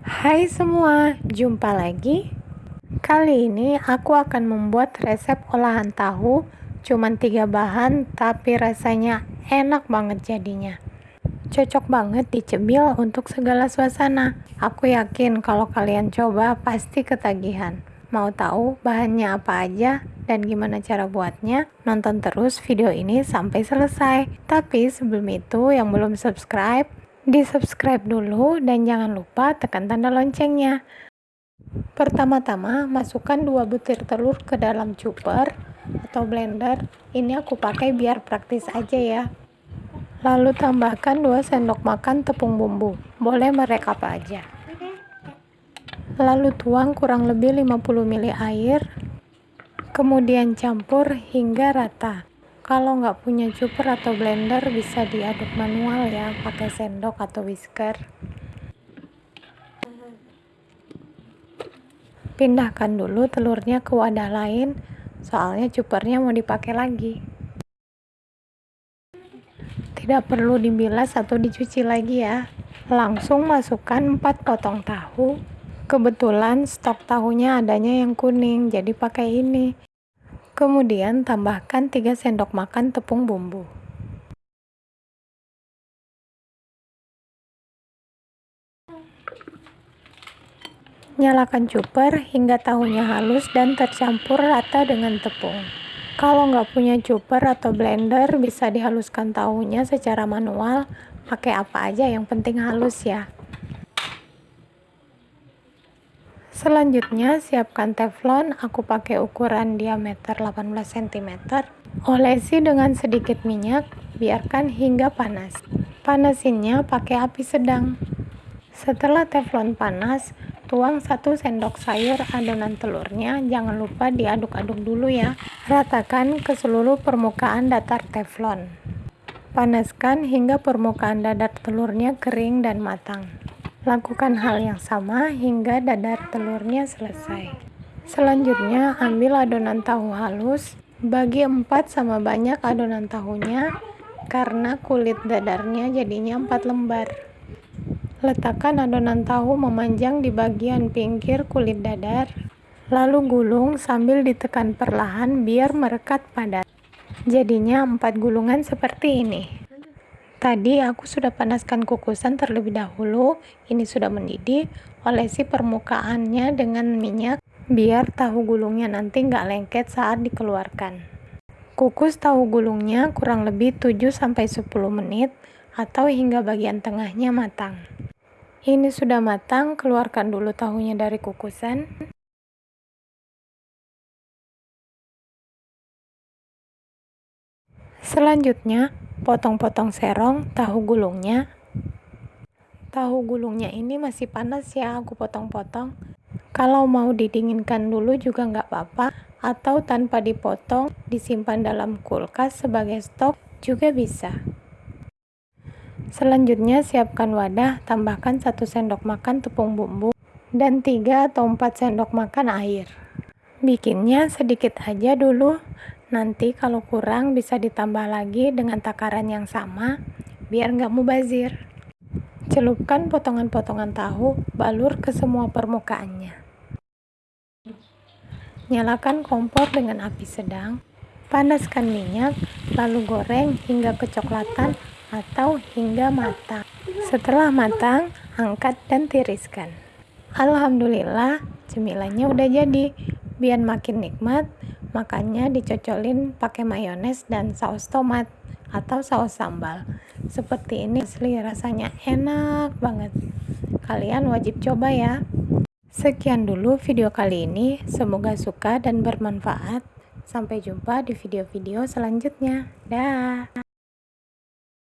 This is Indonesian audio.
Hai semua, jumpa lagi. Kali ini aku akan membuat resep olahan tahu cuman tiga bahan tapi rasanya enak banget jadinya. Cocok banget dicemil untuk segala suasana. Aku yakin kalau kalian coba pasti ketagihan. Mau tahu bahannya apa aja dan gimana cara buatnya? Nonton terus video ini sampai selesai. Tapi sebelum itu yang belum subscribe, di subscribe dulu dan jangan lupa tekan tanda loncengnya. Pertama-tama masukkan 2 butir telur ke dalam chopper atau blender. Ini aku pakai biar praktis aja ya. Lalu tambahkan 2 sendok makan tepung bumbu. Boleh merek apa aja. Lalu tuang kurang lebih 50 ml air kemudian campur hingga rata kalau nggak punya chopper atau blender bisa diaduk manual ya pakai sendok atau whisker. Pindahkan dulu telurnya ke wadah lain soalnya choppernya mau dipakai lagi. Tidak perlu dibilas atau dicuci lagi ya. Langsung masukkan 4 potong tahu. Kebetulan stok tahunya adanya yang kuning jadi pakai ini kemudian tambahkan 3 sendok makan tepung bumbu. Nyalakan chopper hingga tahunya halus dan tercampur rata dengan tepung. Kalau nggak punya chopper atau blender bisa dihaluskan tahunya secara manual. Pakai apa aja yang penting halus ya Selanjutnya siapkan teflon, aku pakai ukuran diameter 18 cm. Olesi dengan sedikit minyak, biarkan hingga panas. Panasinnya pakai api sedang. Setelah teflon panas, tuang 1 sendok sayur adonan telurnya, jangan lupa diaduk-aduk dulu ya. Ratakan ke seluruh permukaan datar teflon. Panaskan hingga permukaan dadar telurnya kering dan matang. Lakukan hal yang sama hingga dadar telurnya selesai. Selanjutnya, ambil adonan tahu halus, bagi 4 sama banyak adonan tahunya, karena kulit dadarnya jadinya 4 lembar. Letakkan adonan tahu memanjang di bagian pinggir kulit dadar, lalu gulung sambil ditekan perlahan biar merekat padat. Jadinya 4 gulungan seperti ini. Tadi aku sudah panaskan kukusan terlebih dahulu, ini sudah mendidih, olesi permukaannya dengan minyak biar tahu gulungnya nanti nggak lengket saat dikeluarkan. Kukus tahu gulungnya kurang lebih 7-10 menit atau hingga bagian tengahnya matang. Ini sudah matang, keluarkan dulu tahunya dari kukusan. Selanjutnya, potong-potong serong tahu gulungnya. Tahu gulungnya ini masih panas ya aku potong-potong. Kalau mau didinginkan dulu juga nggak apa-apa. Atau tanpa dipotong disimpan dalam kulkas sebagai stok juga bisa. Selanjutnya siapkan wadah tambahkan 1 sendok makan tepung bumbu dan 3 atau 4 sendok makan air bikinnya sedikit aja dulu Nanti kalau kurang bisa ditambah lagi dengan takaran yang sama biar nggak mubazir. Celupkan potongan-potongan tahu, balur ke semua permukaannya. Nyalakan kompor dengan api sedang, panaskan minyak, lalu goreng hingga kecoklatan atau hingga matang. Setelah matang, angkat dan tiriskan. Alhamdulillah, cemilannya udah jadi. Biar makin nikmat, makanya dicocolin pakai mayones dan saus tomat atau saus sambal. Seperti ini asli rasanya enak banget. Kalian wajib coba ya. Sekian dulu video kali ini. Semoga suka dan bermanfaat. Sampai jumpa di video-video selanjutnya. Dah